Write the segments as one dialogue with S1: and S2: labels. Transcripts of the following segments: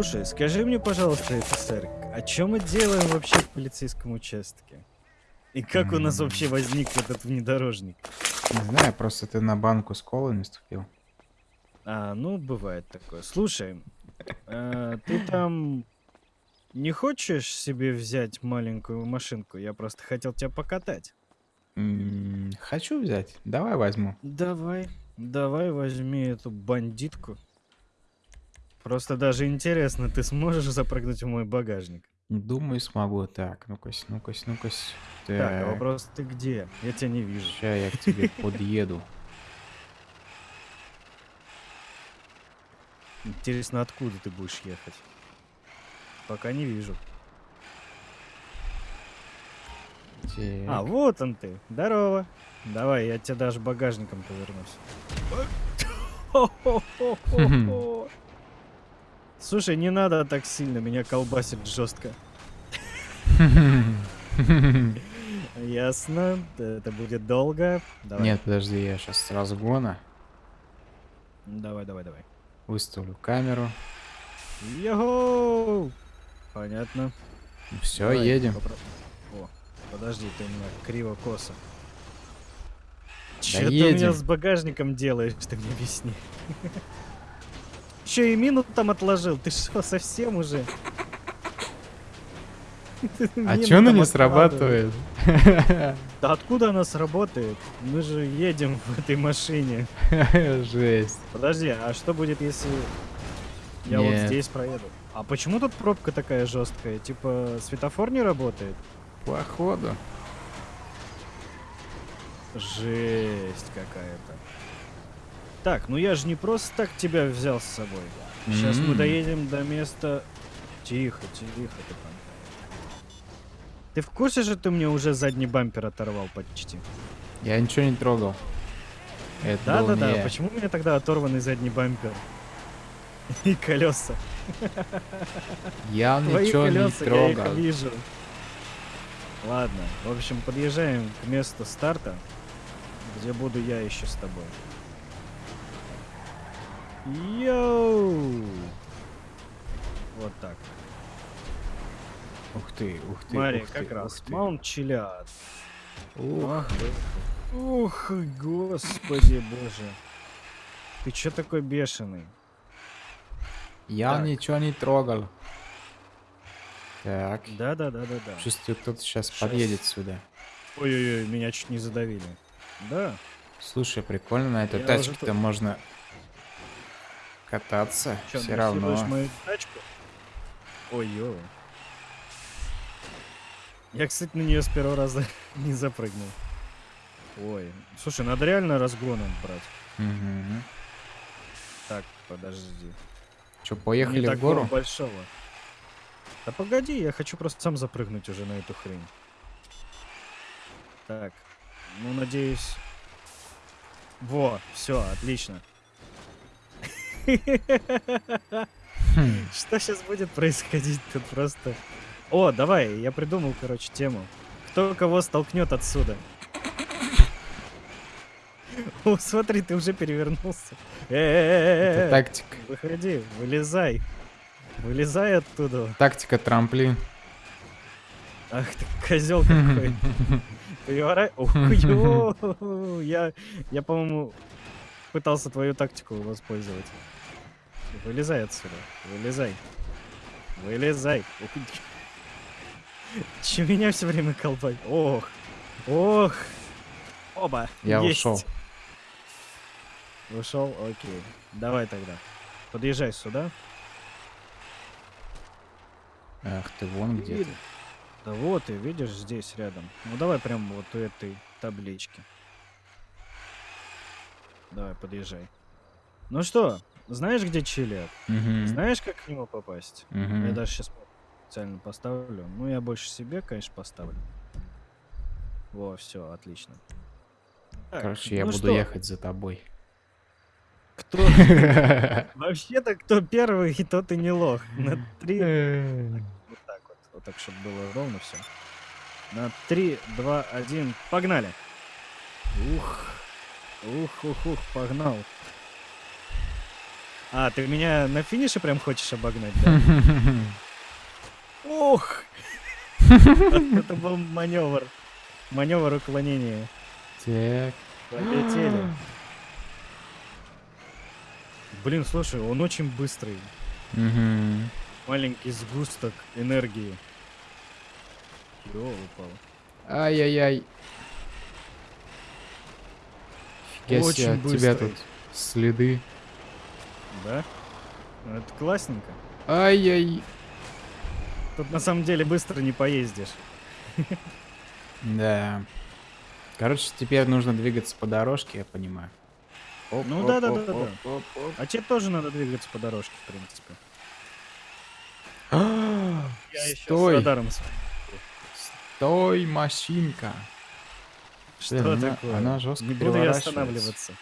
S1: Слушай, скажи мне, пожалуйста, офицер, а чем мы делаем вообще в полицейском участке? И как у нас вообще возник этот внедорожник?
S2: Не знаю, просто ты на банку с колой наступил.
S1: А, ну, бывает такое. Слушай, э, ты там не хочешь себе взять маленькую машинку? Я просто хотел тебя покатать.
S2: М, Хочу взять. Давай возьму.
S1: Давай, давай возьми эту бандитку. Просто даже интересно, ты сможешь запрыгнуть в мой багажник?
S2: Думаю, смогу. Так, ну-ка, ну-ка, ну-ка.
S1: Так, а
S2: Так,
S1: вопрос ты где? Я тебя не вижу.
S2: ща я к тебе подъеду.
S1: Интересно, откуда ты будешь ехать? Пока не вижу. А,
S2: Так,
S1: вот он ты. Здорово. Давай, я тебе даже багажником повернусь. Слушай, не надо так сильно, меня колбасит жестко. Ясно, это будет долго. Давай.
S2: Нет, подожди, я сейчас с разгона
S1: Давай, давай, давай.
S2: выставлю камеру.
S1: Йоу! Понятно.
S2: Все,
S1: Давай,
S2: едем.
S1: попро- О, подожди, ты у меня криво-косо. Че ты меня с багажником делаешь, ты мне объясни. Че и мину там отложил? Ты что, совсем уже?
S2: А чё она не срабатывает?
S1: Да откуда она сработает? Мы же едем в этой машине.
S2: Жесть.
S1: Подожди, а что будет, если я вот здесь проеду? А почему тут пробка такая жесткая? Типа светофор не работает?
S2: Походу.
S1: Жесть какая-то. Так, ну я же не просто так тебя взял с собой. Сейчас мы
S2: М.
S1: доедем до места... Тихо, тихо ты там. Ты в курсе же, ты мне уже задний бампер оторвал почти?
S2: Я ничего не трогал. Это
S1: Да-да-да,
S2: не я.
S1: почему у меня тогда оторванный задний бампер? И колеса.
S2: Я
S1: Твои
S2: ничего не
S1: колеса, я их
S2: трогал.
S1: вижу. Ладно, в общем, подъезжаем к месту старта, где буду я еще с тобой. Йоу! Вот так.
S2: Ух ты, ух ты,
S1: Смотри,
S2: ух
S1: как
S2: ты,
S1: раз. Маунт Чилиад.
S2: Ух.
S1: Ух, господи боже. Ты чё такой бешеный?
S2: Я
S1: Так.
S2: ничего не трогал. Так.
S1: Да-да-да-да-да.
S2: Чувствую, кто-то сейчас
S1: Щас.
S2: подъедет сюда.
S1: Ой-ой-ой, меня чуть не задавили. Да.
S2: Слушай, прикольно, на этой
S1: уже
S2: тачке-то
S1: тут-
S2: можно кататься.
S1: Чё,
S2: Все равно.
S1: насилуешь мою тачку? Ой, ё. Я, кстати, на нее с первого раза не запрыгнул. Ой, слушай, надо реально разгоном брать.
S2: Мгм.
S1: Так, подожди.
S2: Чё,
S1: Не
S2: поехали в
S1: такого
S2: гору?
S1: большого. Да погоди, я хочу просто сам запрыгнуть уже на эту хрень. Так, ну надеюсь. Во, все, отлично.
S2: Хм,
S1: Что сейчас будет происходить тут просто? О, давай, я придумал, короче, тему. Кто кого столкнет отсюда? О, смотри, ты уже перевернулся.
S2: Это тактика.
S1: выходи, вылезай. Вылезай оттуда.
S2: Тактика трамплин.
S1: Ах ты, козел какой. Я, я, по-моему, пытался твою тактику воспользовать. Вылезай отсюда. Вылезай. Вылезай. Че меня все время колбать? Ох. Ох. Оба.
S2: Я
S1: есть.
S2: ушел.
S1: Ушел? Окей. Давай тогда. Подъезжай сюда.
S2: Ах ты, вон где ты.
S1: Да вот ты, видишь, здесь рядом. Ну давай прям вот у этой таблички. Давай, подъезжай. Ну что, знаешь, где Чилиад?
S2: Мгм,
S1: Знаешь, как к нему попасть? Я
S2: мгм.
S1: даже сейчас специально поставлю. Ну, я больше себе, конечно, поставлю. Во, все, отлично. Так,
S2: Короче, я
S1: ну
S2: буду
S1: что,
S2: ехать за тобой.
S1: Кто... Вообще-то, кто первый, тот и не лох. На три... Вот так вот. Вот так, чтобы было ровно все. На 3, 2, 1, погнали. Ух. Ух, ух, ух, погнал. А, ты меня на финише прям хочешь обогнать, да? Ох! Это был маневр. Маневр уклонения.
S2: Так.
S1: Полетели. Блин, слушай, он очень быстрый. Маленький сгусток энергии. Ё, упал.
S2: Ай-яй-яй.
S1: Очень
S2: от тебя
S1: быстрый.
S2: тут следы.
S1: Да? Ну, Это классненько.
S2: Ай-яй.
S1: Тут на самом деле быстро не поездишь.
S2: Да. Короче, теперь нужно двигаться по дорожке, я понимаю. Оп,
S1: Ну да, да, да, да. А тебе тоже надо двигаться по дорожке, в принципе. Я еще с радаром
S2: стой, машинка.
S1: Что
S2: Блин, она-
S1: такое?
S2: она жестко
S1: Не буду я останавливаться.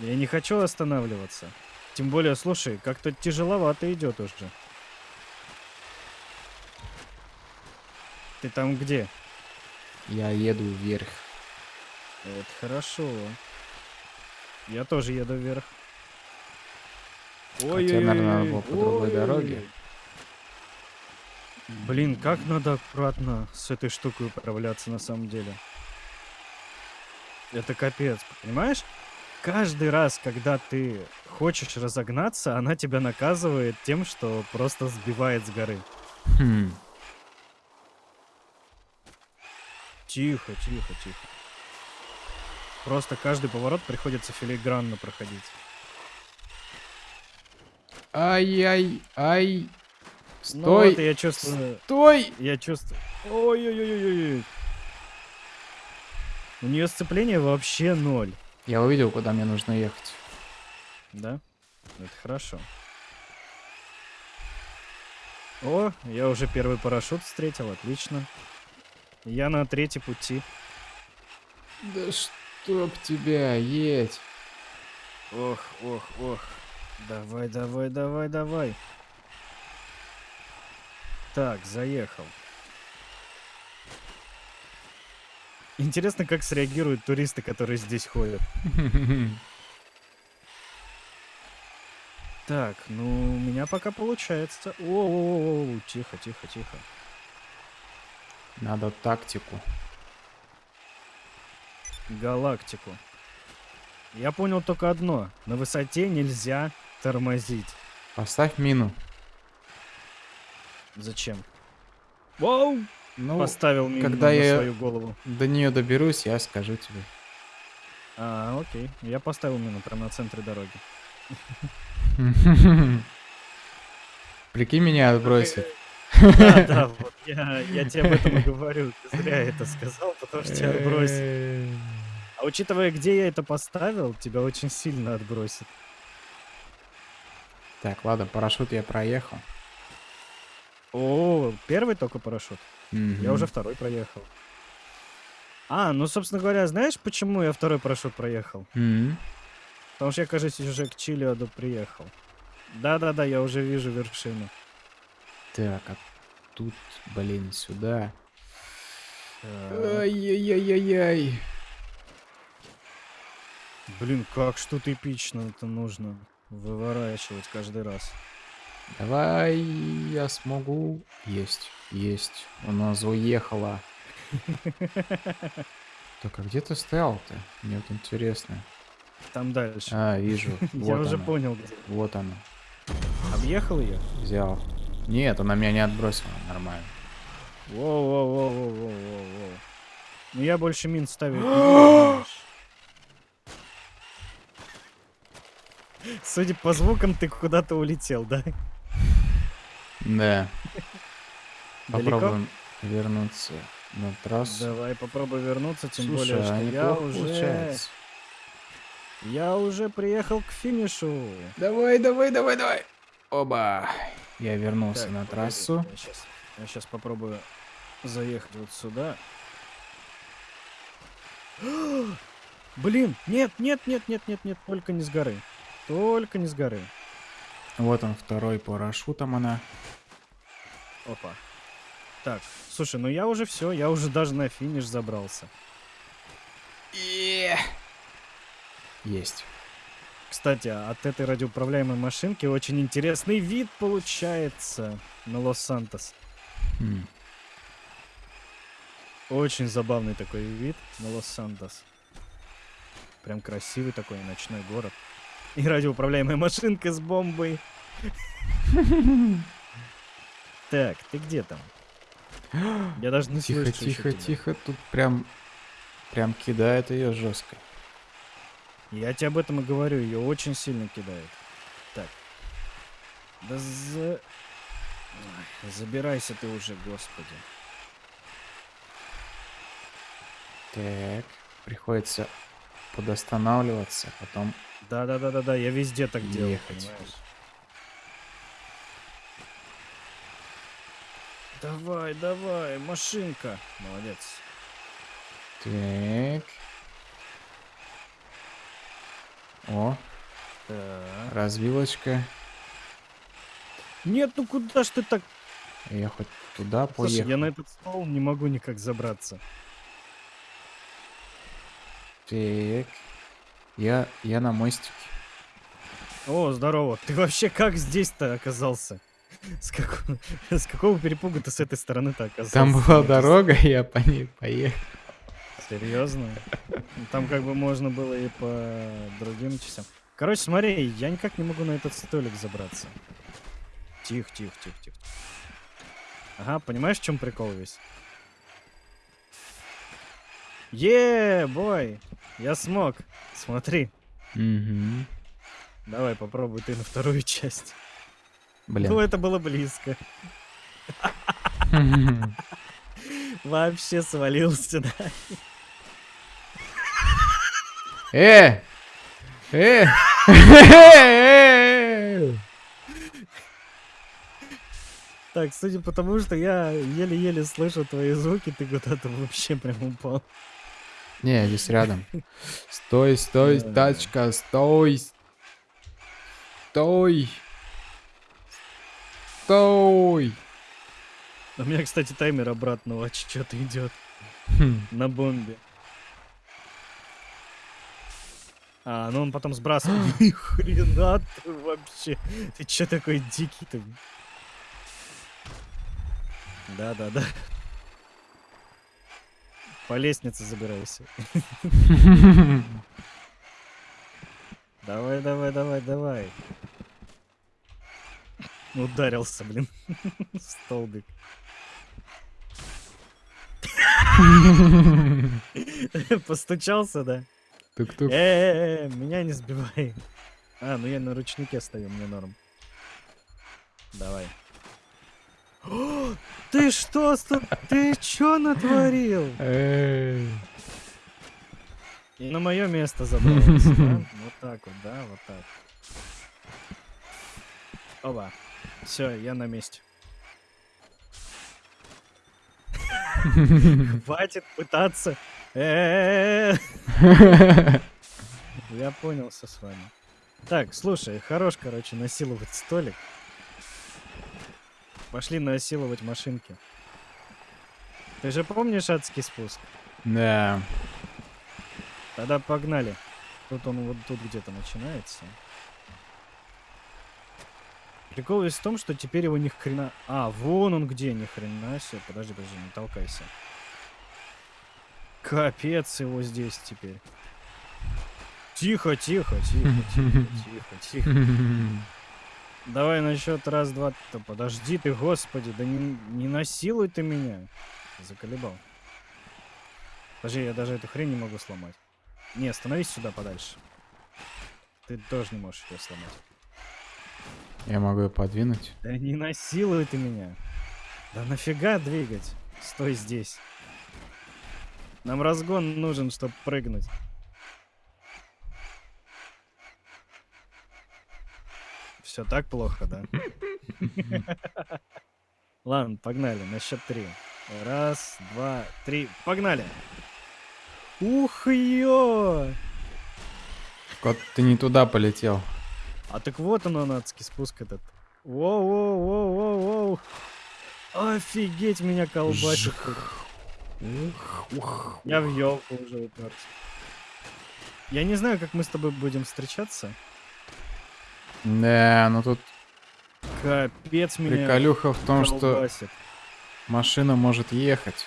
S1: Я не хочу останавливаться. Тем более, слушай, как-то тяжеловато идет уже. Ты там где?
S2: Я еду вверх.
S1: Это хорошо. Я тоже еду вверх.
S2: Хотя, наверное, надо было по другой дороге.
S1: Блин, как надо аккуратно с этой штукой управляться на самом деле. Это капец, понимаешь? Каждый раз, когда ты хочешь разогнаться, она тебя наказывает тем, что просто сбивает с горы.
S2: Хм.
S1: Тихо, тихо, тихо. Просто каждый поворот приходится филигранно проходить.
S2: Ай-яй, ай.
S1: Ну
S2: Стой,
S1: вот и я чувствую,
S2: стой.
S1: я чувствую. Ой-ой-ой-ой-ой. У нее сцепление вообще ноль.
S2: Я увидел, куда мне нужно ехать.
S1: Да? Это хорошо. О, я уже первый парашют встретил, отлично. Я на третьей пути.
S2: Да чтоб тебя, едь.
S1: Ох, ох, ох. Давай, давай, давай, давай. Так, заехал. Интересно, как среагируют туристы, которые здесь ходят. Так, ну, у меня пока получается. О, тихо, тихо, тихо.
S2: Надо тактику.
S1: Галактику. Я понял только одно. На высоте нельзя тормозить.
S2: Поставь мину.
S1: Зачем? Вау!
S2: Ну,
S1: Поставил мину
S2: когда
S1: на
S2: я-
S1: свою голову.
S2: до нее доберусь, я скажу тебе.
S1: А, окей. Я поставил мину прямо на центре дороги.
S2: Прикинь, меня отбросит.
S1: Да, да, вот я, я тебе об этом и говорю. Ты зря это сказал, потому что тебя отбросит.
S2: Э,
S1: А учитывая, где я это поставил, тебя очень сильно отбросит.
S2: Так, ладно, парашют я проехал.
S1: О, первый только парашют. Я
S2: Мгм.
S1: уже второй проехал. А, ну, собственно говоря, знаешь, почему я второй парашют проехал?
S2: Мгм.
S1: Потому что я, кажется, уже к Чилиаду приехал. Да-да-да, я уже вижу вершину.
S2: Так, а тут, блин, сюда.
S1: Так.
S2: Ай-яй-яй-яй.
S1: Блин, как что-то эпично это нужно выворачивать каждый раз.
S2: Давай, я смогу. Есть, есть. У нас уехала. Так, а где ты стоял-то? Мне вот интересно.
S1: Там дальше.
S2: А, вижу.
S1: я уже понял, где.
S2: Вот оно.
S1: Объехал ее?
S2: Взял. Нет, она меня не отбросила. Нормально.
S1: Воу-воу-воу-воу-воу-воу. Ну я больше мин знаешь. Судя по звукам, ты куда-то улетел, да?
S2: Да.
S1: Далеко?
S2: Попробуем вернуться на трассу.
S1: Давай попробуй вернуться, тем
S2: Слушай,
S1: более, что
S2: а
S1: я
S2: неплохо
S1: уже...
S2: получается.
S1: Я уже приехал к финишу.
S2: Давай, давай, давай, давай. Оба. Я вернулся
S1: Так,
S2: на
S1: погоди,
S2: трассу.
S1: Я сейчас, я сейчас попробую заехать вот сюда. Блин, нет, нет, нет, нет, нет, нет, только не с горы. Только не с горы.
S2: Вот он, второй парашютом она.
S1: Опа. Так, слушай, ну я уже все, я уже даже на финиш забрался.
S2: Есть.
S1: Кстати, от этой радиоуправляемой машинки очень интересный вид получается на Лос-Сантос.
S2: М.
S1: Очень забавный такой вид на Лос-Сантос. Прям красивый такой ночной город. И радиоуправляемая машинка с бомбой. Так, ты где там? Я даже не
S2: Тихо,
S1: слышу
S2: тихо,
S1: тебя.
S2: тихо. Тут прям, прям кидает ее жестко.
S1: Я тебе об этом и говорю, ее очень сильно кидает. Так. Да за... Забирайся ты уже, господи.
S2: Так, приходится подостанавливаться, потом...
S1: Да-да-да-да-да, я везде так делаю,
S2: Ехать.
S1: понимаешь? Давай, давай, машинка. Молодец.
S2: Так. О,
S1: Так.
S2: развилочка.
S1: Нет, ну куда ж ты так...
S2: Я хоть туда
S1: Слушай,
S2: поехал.
S1: я на этот стол не могу никак забраться.
S2: Так. Я, я на мостике.
S1: О, здорово. Ты вообще как здесь-то оказался? С, какого- с какого перепуга ты с этой стороны-то оказался?
S2: Там была дорога, я по ней поехал.
S1: Серьезно? Там как бы можно было и по другим частям. Короче, смотри, я никак не могу на этот столик забраться. Тихо, тихо, тихо, тихо. Ага, понимаешь, в чем прикол весь? Е, бой! Я смог. Смотри.
S2: Мгм.
S1: Давай, попробуй ты на вторую часть. Ну,
S2: Блин.
S1: это было близко. Вообще свалился, да.
S2: Э! Э! Э!
S1: Так, судя по тому, что я еле-еле слышу твои звуки, ты куда-то вообще прям упал.
S2: Не, здесь рядом. Стой, стой, тачка, стой. Стой. Стой.
S1: У меня, кстати, таймер обратного отсчета идет
S2: Хм.
S1: на бомбе. А, ну он потом сбрасывает. Ни хрена ты вообще. Ты чё такой дикий-то? Да-да-да. По лестнице забирайся. Давай, давай, давай, давай. Ударился, блин. Столбик. Постучался, да?
S2: Тук-тук.
S1: Э, меня не сбивай. А, ну я на ручнике стою, мне норм. Давай. Ты что, ты чё натворил? И на мое место забрался, да? Вот так вот, да, вот так. Оба. Все, я на месте. Хватит пытаться. Я понял все с вами. Так, слушай, хорош, короче, насиловать столик. Пошли насиловать машинки. Ты же помнишь адский спуск?
S2: Да.
S1: Тогда погнали. Тут он вот тут где-то начинается. Прикол весь в том, что теперь его ни хрена... А, вон он где, ни хрена себе. Подожди, подожди, не толкайся. Капец его здесь теперь. Тихо, тихо, тихо, тихо, тихо, тихо. Давай на счет раз, два. Да подожди ты, господи, да не, не насилуй ты меня. Заколебал. Подожди, я даже эту хрень не могу сломать. Не, становись сюда подальше. Ты тоже не можешь ее сломать.
S2: Я могу ее подвинуть.
S1: Да не насилуй ты меня. Да нафига двигать? Стой здесь. Нам разгон нужен, чтобы прыгнуть. Все так плохо, да? Ладно, погнали, на счет три. Раз, два, три, погнали! Ух ё!
S2: Кот, ты не туда полетел.
S1: А так вот он, адский спуск этот. Воу-воу-воу-воу-воу. Офигеть, меня колбасит. Я в елку уже уперся. Я не знаю, как мы с тобой будем встречаться.
S2: Да, ну тут
S1: Капец меня
S2: приколюха в том, что
S1: колбасит.
S2: машина может ехать.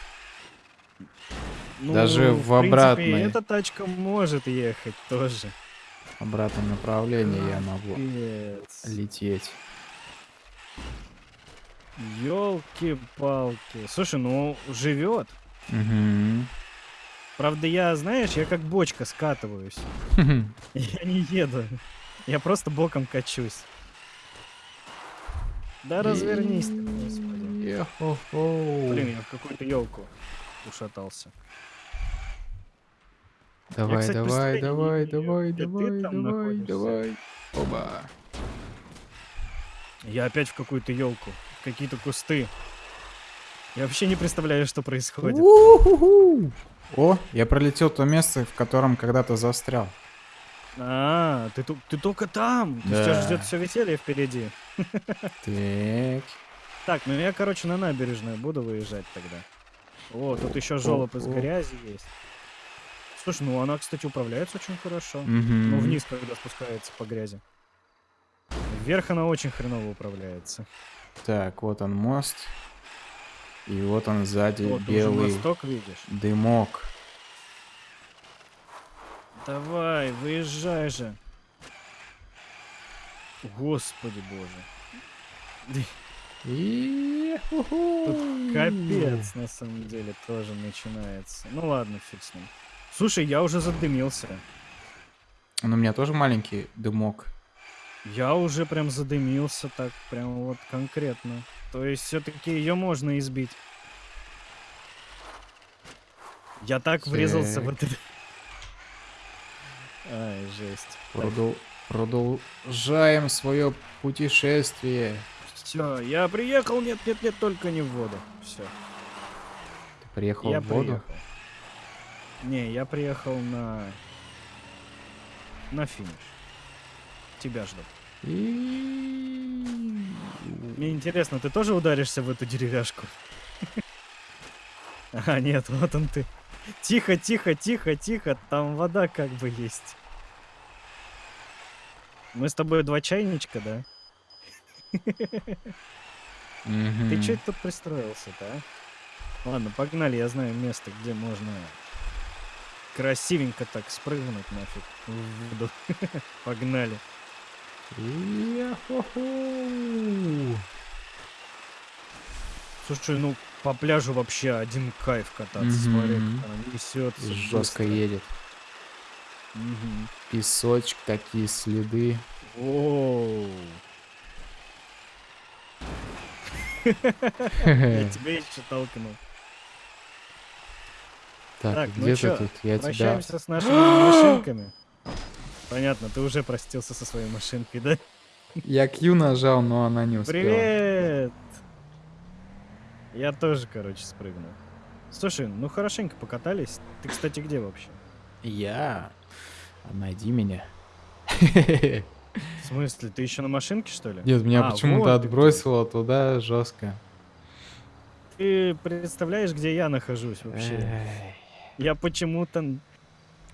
S1: Ну,
S2: даже в
S1: принципе,
S2: обратной.
S1: эта тачка может ехать тоже.
S2: В обратном направлении я могу
S1: Капец.
S2: лететь.
S1: Ёлки-палки. Слушай, ну живет.
S2: Мгм.
S1: Правда, я, знаешь, я как бочка скатываюсь. Я не еду. Я просто боком качусь. Да развернись ты, господи. Блин, я в какую-то елку ушатался.
S2: Давай,
S1: кстати,
S2: давай, давай, давай, давай, давай,
S1: находишься.
S2: давай. Оба.
S1: Я опять в какую-то елку, какие-то кусты. Я вообще не представляю, что происходит.
S2: У-ху-ху. О, я пролетел то место, в котором когда-то застрял.
S1: А, ты, ты только там. Есть Тебя
S2: Да.
S1: ждет все веселье впереди.
S2: Так.
S1: Так, ну я, короче, на набережную буду выезжать тогда. О, тут еще жолоб из грязи есть. Слушай, ну она, кстати, управляется очень хорошо.
S2: Мгм.
S1: Ну, вниз, когда спускается по грязи. Вверх она очень хреново управляется.
S2: Так, вот он мост. И вот он сзади
S1: Вот,
S2: белый
S1: мосток видишь.
S2: дымок.
S1: Давай, выезжай же. Господи боже.
S2: И
S1: Тут капец, на самом деле, тоже начинается. Ну ладно, фиг с ним. Слушай, я уже задымился.
S2: Ну, у меня тоже маленький дымок.
S1: Я уже прям задымился так, прям вот конкретно. То есть все-таки ее можно избить. Я так врезался в
S2: Так.
S1: Ай, жесть.
S2: Продол- Продолжаем свое путешествие.
S1: Все, я приехал, нет, нет, нет, только не в воду. Все,
S2: Ты приехал
S1: я
S2: в воду?
S1: приехал. Не, я приехал на... На финиш. Тебя жду.
S2: И...
S1: Мне интересно, ты тоже ударишься в эту деревяшку? А, нет, вот он ты. Тихо, тихо, тихо, тихо, там вода как бы есть. Мы с тобой два чайничка, да? Ты чё тут пристроился-то, а? Ладно, погнали, я знаю место, где можно красивенько так спрыгнуть нафиг в воду. Погнали. Слушай, ну по пляжу вообще один кайф кататься, смотри, как она несется.
S2: Жестко едет. Песочек, такие следы.
S1: Оу. Я тебя еще толкнул.
S2: Так,
S1: Так, ну
S2: где
S1: чё,
S2: ты тут? Я тебя...
S1: Прощаемся с нашими машинками. Понятно, ты уже простился со своей машинкой, да?
S2: Я Q нажал, но она не успела.
S1: Привет! Я тоже, короче, спрыгнул. Слушай, ну хорошенько покатались. Ты, кстати, где вообще?
S2: Я? А Найди меня.
S1: В смысле, ты еще на машинке, что ли?
S2: Нет, меня
S1: А,
S2: почему-то
S1: вот
S2: отбросило туда жестко.
S1: Ты представляешь, где я нахожусь вообще?
S2: Эй,
S1: Я почему-то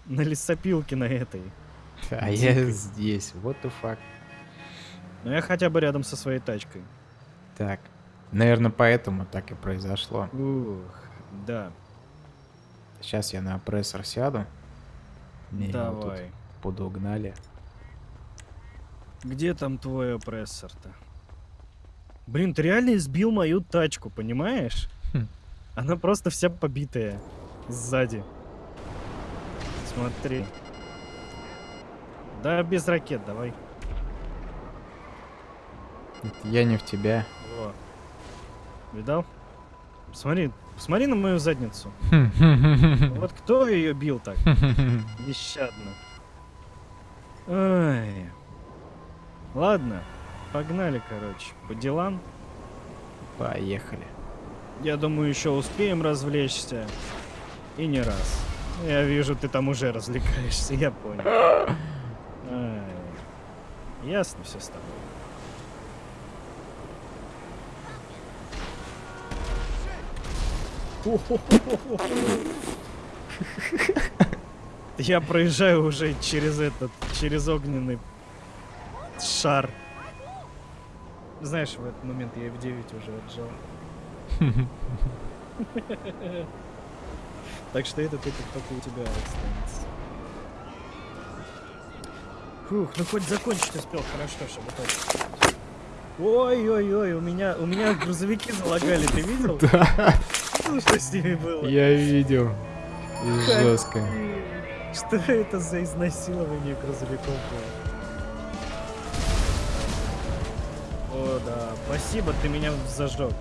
S1: на лесопилке на этой.
S2: А я здесь. What the fuck?
S1: Но я хотя бы рядом со своей тачкой.
S2: Так. Наверное, поэтому так и произошло.
S1: Ух, да.
S2: Сейчас я на опрессор сяду. Меня тут
S1: Давай.
S2: подугнали.
S1: Где там твой опрессор-то? Блин, ты реально избил мою тачку, понимаешь?
S2: Хм.
S1: Она просто вся побитая. Сзади. Смотри. Да, без ракет, давай.
S2: Это я не в тебя.
S1: Во. Видал? Смотри, смотри на мою задницу. Вот кто ее бил так? Нещадно. Ай. Ладно, погнали, короче, по делам.
S2: Поехали.
S1: Я думаю, еще успеем развлечься. И не раз. Я вижу, ты там уже развлекаешься, я понял. Ясно все с тобой. Я проезжаю уже через этот, через огненный шар. Знаешь, в этот момент я F9 уже отжал. Так что этот опыт только у тебя останется. Фух, ну хоть закончить успел, хорошо, чтобы точно. Ой-ой-ой, у меня, у меня грузовики залагали, ты видел?
S2: Да,
S1: Видел, что с ними было?
S2: я видел. Жестко.
S1: Что это за изнасилование грузовиков было? О, да, спасибо, ты меня зажег.